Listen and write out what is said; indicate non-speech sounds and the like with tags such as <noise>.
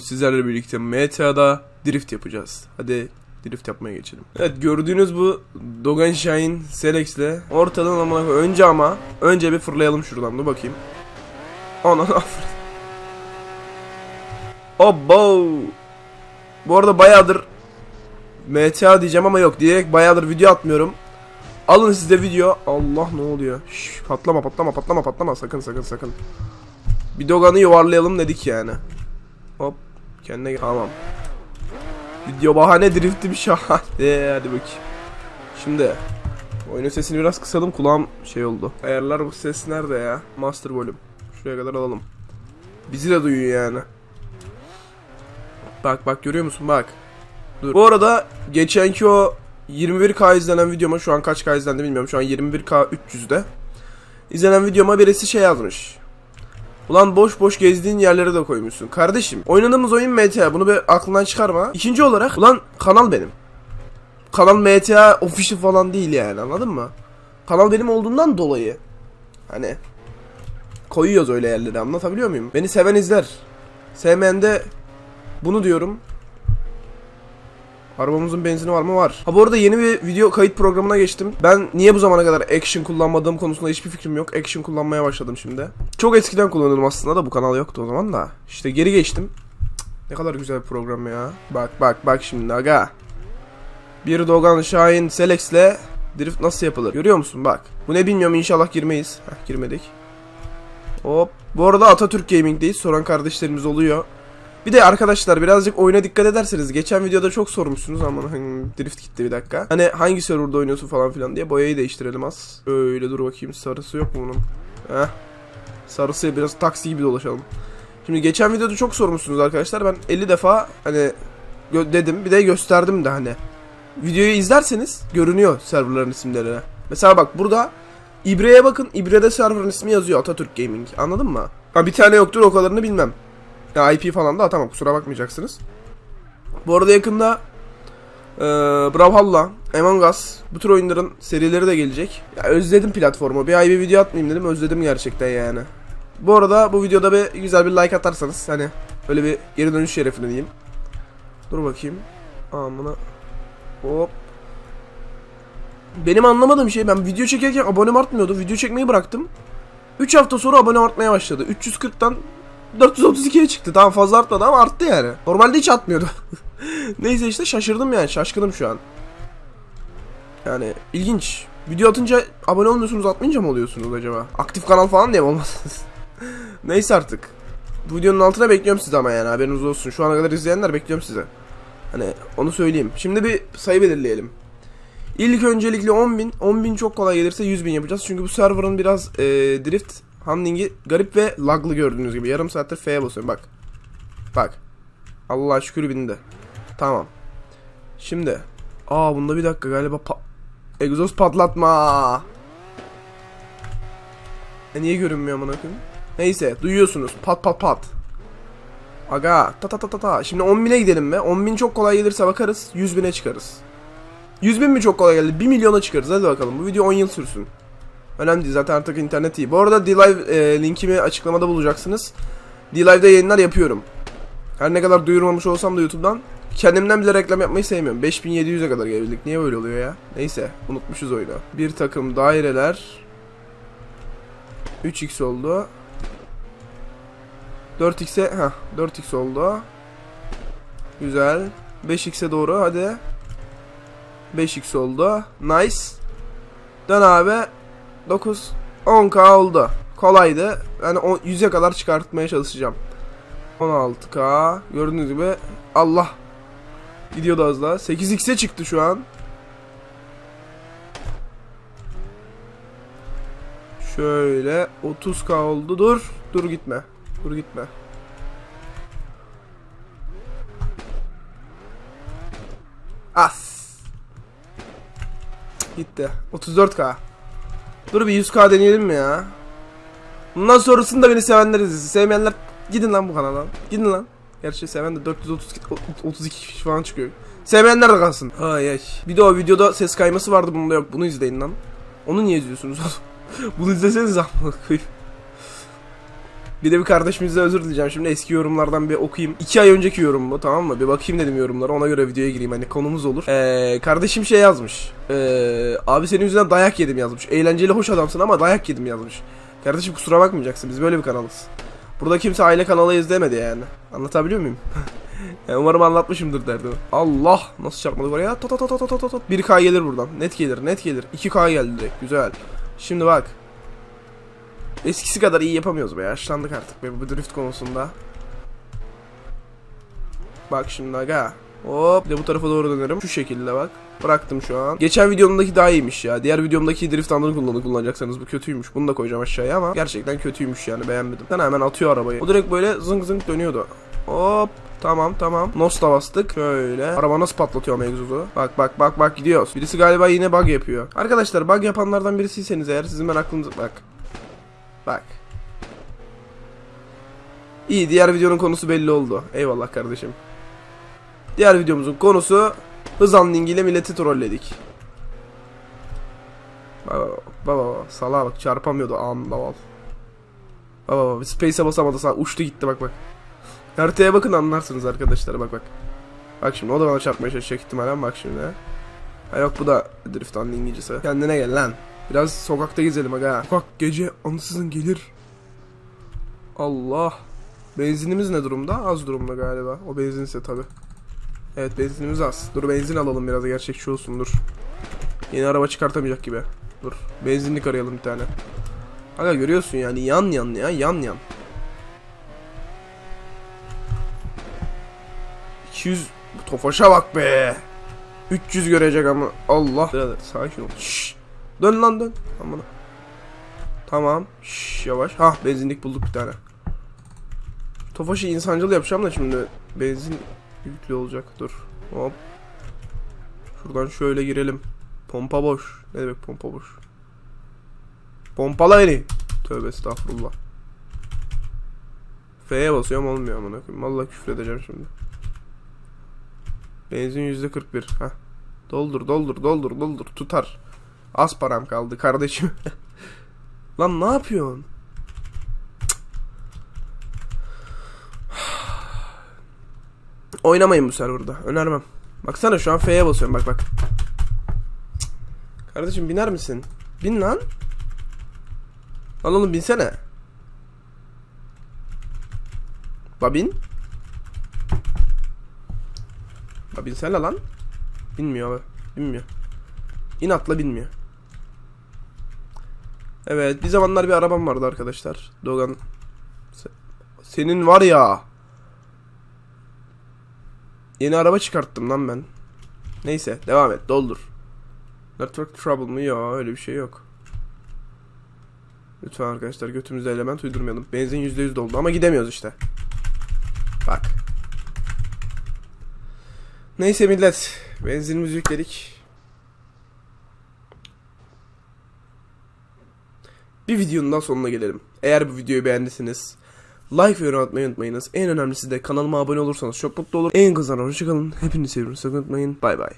Sizlerle birlikte MTA'da drift yapacağız. Hadi drift yapmaya geçelim. Evet gördüğünüz bu Dogan Shine Selex'le ortadan ama önce ama önce bir fırlayalım şuradan dur bakayım. Ana <laughs> Obbo. Bu arada bayağıdır MTA diyeceğim ama yok diyerek bayağıdır video atmıyorum. Alın size video. Allah ne oluyor? Şş, patlama patlama patlama patlama sakın sakın sakın. Bir Dogan'ı yuvarlayalım dedik yani. Hop kendine. Tamam. Video bahane driftim şahane. <laughs> Ee, hadi bakayım. Şimdi oyunun sesini biraz kısalım kulağım şey oldu. Ayarlar bu ses nerede ya? Master volume. Şuraya kadar alalım. Bizi de duyuyor yani. Bak bak görüyor musun bak. Dur. Bu arada geçenki o 21k izlenen videoma şu an kaç k izlendi bilmiyorum. Şu an 21k 300'de. İzlenen videoma birisi şey yazmış. Ulan boş boş gezdiğin yerlere de koymuşsun. Kardeşim oynadığımız oyun MTA bunu bir aklından çıkarma. İkinci olarak ulan kanal benim. Kanal MTA official falan değil yani anladın mı? Kanal benim olduğundan dolayı. Hani koyuyoruz öyle yerlere anlatabiliyor muyum? Beni seven izler. Sevmeyen de bunu diyorum. Arabamızın benzini var mı? Var. Ha bu arada yeni bir video kayıt programına geçtim. Ben niye bu zamana kadar action kullanmadığım konusunda hiçbir fikrim yok. Action kullanmaya başladım şimdi. Çok eskiden kullanıyordum aslında da bu kanal yoktu o zaman da. İşte geri geçtim. Ne kadar güzel bir program ya. Bak bak bak şimdi aga. Bir Dogan Şahin Selex'le drift nasıl yapılır? Görüyor musun bak. Bu ne bilmiyorum inşallah girmeyiz. Heh girmedik. Hop. Bu arada Atatürk Gaming'deyiz. Soran kardeşlerimiz oluyor. Bir de arkadaşlar birazcık oyuna dikkat ederseniz geçen videoda çok sormuşsunuz ama drift gitti bir dakika. Hani hangi serverda oynuyorsun falan filan diye boyayı değiştirelim az. Öyle dur bakayım sarısı yok mu bunun? Heh. Sarısı biraz taksi gibi dolaşalım. Şimdi geçen videoda çok sormuşsunuz arkadaşlar. Ben 50 defa hani dedim bir de gösterdim de hani. Videoyu izlerseniz görünüyor serverların isimleri. Mesela bak burada İbre'ye bakın. İbre'de serverın ismi yazıyor Atatürk Gaming. Anladın mı? Ha bir tane yoktur o kadarını bilmem. IP falan da atamam kusura bakmayacaksınız. Bu arada yakında ee, Brawlhalla, Among Us bu tür oyunların serileri de gelecek. Ya özledim platformu. Bir ay bir video atmayayım dedim. Özledim gerçekten yani. Bu arada bu videoda bir güzel bir like atarsanız hani öyle bir geri dönüş şerefine diyeyim. Dur bakayım. Amına. Hop. Benim anlamadığım şey ben video çekerken abonem artmıyordu. Video çekmeyi bıraktım. 3 hafta sonra abone artmaya başladı. 340'tan 432'ye çıktı. Tamam fazla artmadı ama arttı yani. Normalde hiç artmıyordu. <laughs> Neyse işte şaşırdım yani. Şaşkınım şu an. Yani ilginç. Video atınca abone olmuyorsunuz atmayınca mı oluyorsunuz acaba? Aktif kanal falan diye mi olmazsınız? <laughs> Neyse artık. Bu videonun altına bekliyorum sizi ama yani haberiniz olsun. Şu ana kadar izleyenler bekliyorum size. Hani onu söyleyeyim. Şimdi bir sayı belirleyelim. İlk öncelikle 10.000. 10.000 çok kolay gelirse 100.000 yapacağız. Çünkü bu serverın biraz e, drift handlingi garip ve laglı gördüğünüz gibi. Yarım saattir F'ye basıyorum bak. Bak. Allah şükür bindi. Tamam. Şimdi. Aa bunda bir dakika galiba pa egzoz patlatma. E niye görünmüyor amına koyayım? Neyse duyuyorsunuz. Pat pat pat. Aga ta ta ta ta ta. Şimdi 10.000'e gidelim mi? 10.000 çok kolay gelirse bakarız. 100.000'e çıkarız. 100.000 mi çok kolay geldi? 1 milyona çıkarız. Hadi bakalım. Bu video 10 yıl sürsün. Önemli değil zaten artık internet iyi. Bu arada D-Live e, linkimi açıklamada bulacaksınız. D-Live'da yayınlar yapıyorum. Her ne kadar duyurmamış olsam da YouTube'dan kendimden bile reklam yapmayı sevmiyorum. 5700'e kadar gelebildik. Niye böyle oluyor ya? Neyse unutmuşuz oyunu. Bir takım daireler 3x oldu. 4x'e ha 4x oldu. Güzel. 5x'e doğru hadi. 5x oldu. Nice. Dön abi. 9 10k oldu. Kolaydı. Yani 100'e kadar çıkartmaya çalışacağım. 16k gördüğünüz gibi Allah gidiyordu az daha. 8x'e çıktı şu an. Şöyle 30k oldu. Dur. Dur gitme. Dur gitme. As. Gitti. 34k. Dur bir 100k deneyelim mi ya? Bundan sonrasında beni sevenler izlesin. Sevmeyenler gidin lan bu kanala. Gidin lan. Gerçi seven de 432 32 kişi falan çıkıyor. Sevmeyenler de kalsın. Ay ay. Bir de o videoda ses kayması vardı bunda yok. Bunu izleyin lan. Onu niye izliyorsunuz oğlum? <laughs> Bunu izleseniz amına koyayım. Bir de bir kardeşimize özür dileyeceğim. Şimdi eski yorumlardan bir okuyayım. İki ay önceki yorum bu tamam mı? Bir bakayım dedim yorumlara. Ona göre videoya gireyim. Hani konumuz olur. Ee, kardeşim şey yazmış. Ee, abi senin yüzünden dayak yedim yazmış. Eğlenceli hoş adamsın ama dayak yedim yazmış. Kardeşim kusura bakmayacaksın. Biz böyle bir kanalız. Burada kimse aile kanalı izlemedi yani. Anlatabiliyor muyum? <laughs> Yani umarım anlatmışımdır derdim. Allah nasıl çarpmadık oraya? Tot tot tot tot tot. 1K gelir buradan. Net gelir, net gelir. 2K geldi direkt. Güzel. Şimdi bak. Eskisi kadar iyi yapamıyoruz be. Yaşlandık artık be bu drift konusunda. Bak şimdi aga. Hop de bu tarafa doğru dönerim. Şu şekilde bak. Bıraktım şu an. Geçen videomdaki daha iyiymiş ya. Diğer videomdaki drift andını kullanı kullanacaksanız bu kötüymüş. Bunu da koyacağım aşağıya ama gerçekten kötüymüş yani beğenmedim. Sen hemen atıyor arabayı. O direkt böyle zınk zınk dönüyordu. Hop Tamam tamam. Nos da bastık. Şöyle. Araba nasıl patlatıyor ama. Bak bak bak bak gidiyoruz. Birisi galiba yine bug yapıyor. Arkadaşlar bug yapanlardan birisiyseniz eğer sizin ben aklınıza... Bak. Bak. İyi diğer videonun konusu belli oldu. Eyvallah kardeşim. Diğer videomuzun konusu hız unlink ile milleti trolledik. Baba baba baba salağa bak çarpamıyordu anla val. Baba baba space'e basamadı sağ uçtu gitti bak bak. Haritaya bakın anlarsınız arkadaşlar bak bak. Bak şimdi o da bana çarpmaya çalışacak ihtimalen bak şimdi. Ha yok bu da drift unlink'icisi. Kendine gel lan. Biraz sokakta gezelim aga. Sokak gece ansızın gelir. Allah. Benzinimiz ne durumda? Az durumda galiba. O benzinse tabi. Evet benzinimiz az. Dur benzin alalım biraz gerçekçi olsun dur. Yeni araba çıkartamayacak gibi. Dur. Benzinlik arayalım bir tane. Aga görüyorsun yani yan yan ya yan yan. 200 Bu Tofaş'a bak be. 300 görecek ama Allah. Birader sakin ol. Şşş. Dön lan dön. Aman. Tamam. Şşş yavaş. Ha benzinlik bulduk bir tane. Tofaş'ı insancıl yapacağım da şimdi benzin yüklü olacak. Dur. Hop. Şuradan şöyle girelim. Pompa boş. Ne demek pompa boş? Pompala beni. Tövbe estağfurullah. F'ye basıyorum olmuyor amına koyayım. Vallahi küfür edeceğim şimdi. Benzin yüzde 41. Heh. Doldur doldur doldur doldur tutar. Az param kaldı kardeşim. <laughs> Lan ne yapıyorsun? Oynamayın bu serverda. Önermem. Baksana şu an F'ye basıyorum bak bak. Kardeşim biner misin? Bin lan. Lan oğlum binsene. La bin. La binsene lan. Binmiyor abi. Binmiyor. İnatla binmiyor. Evet bir zamanlar bir arabam vardı arkadaşlar. Dogan. Se- Senin var ya. Yeni araba çıkarttım lan ben. Neyse devam et doldur. Network trouble mı? Yok öyle bir şey yok. Lütfen arkadaşlar götümüzde element uydurmayalım. Benzin %100 doldu ama gidemiyoruz işte. Bak. Neyse millet. Benzinimizi yükledik. Bir videonun daha sonuna gelelim. Eğer bu videoyu beğendiyseniz like ve yorum atmayı unutmayınız. En önemlisi de kanalıma abone olursanız çok mutlu olurum. En kızlar hoşçakalın. Hepinizi seviyorum. Sakın unutmayın. Bay bay.